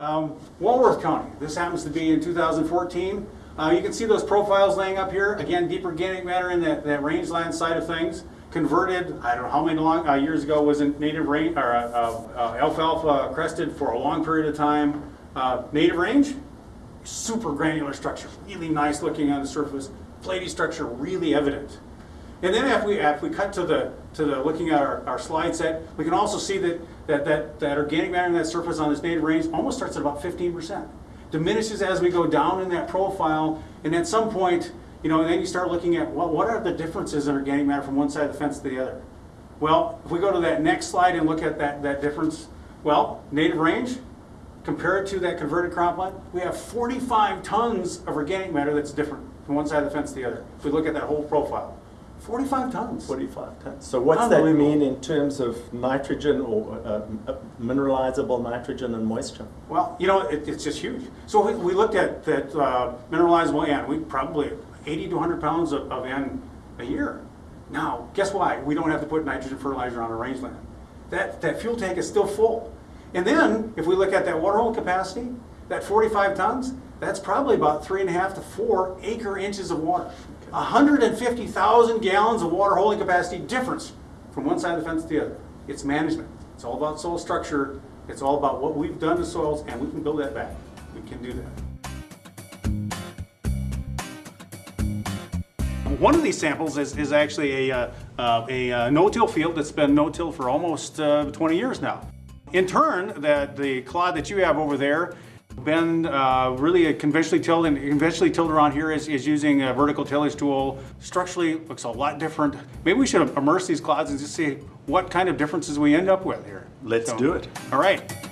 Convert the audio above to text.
um, Walworth County. This happens to be in 2014. Uh, you can see those profiles laying up here. Again, deep organic matter in that, that rangeland side of things. Converted, I don't know how many long, uh, years ago was in native range, or uh, uh, alfalfa crested for a long period of time. Uh, native range, super granular structure, really nice looking on the surface. Platy structure really evident. And then if we, if we cut to the, to the, looking at our, our slide set, we can also see that, that, that, that organic matter in that surface on this native range almost starts at about 15%. Diminishes as we go down in that profile, and at some point, you know, and then you start looking at what, what are the differences in organic matter from one side of the fence to the other. Well, if we go to that next slide and look at that, that difference, well, native range, compared to that converted cropland, we have 45 tons of organic matter that's different from one side of the fence to the other. If we look at that whole profile, 45 tons. 45 tons. So what's that Unbelievable. mean in terms of nitrogen or uh, uh, mineralizable nitrogen and moisture? Well, you know, it, it's just huge. So we, we looked at that uh, mineralizable N. We probably 80 to 100 pounds of, of N a year. Now, guess why? We don't have to put nitrogen fertilizer on our rangeland. That, that fuel tank is still full. And then, if we look at that water holding capacity, that 45 tons, that's probably about three and a half to four acre inches of water. 150,000 gallons of water holding capacity difference from one side of the fence to the other. It's management. It's all about soil structure. It's all about what we've done to soils, and we can build that back. We can do that. One of these samples is, is actually a, uh, uh, a uh, no-till field that's been no-till for almost uh, 20 years now. In turn, that the clod that you have over there been uh, really a conventionally tilled and conventionally tilled around here is, is using a vertical tillage tool. Structurally looks a lot different. Maybe we should immerse these clods and just see what kind of differences we end up with here. Let's So, do it. All right.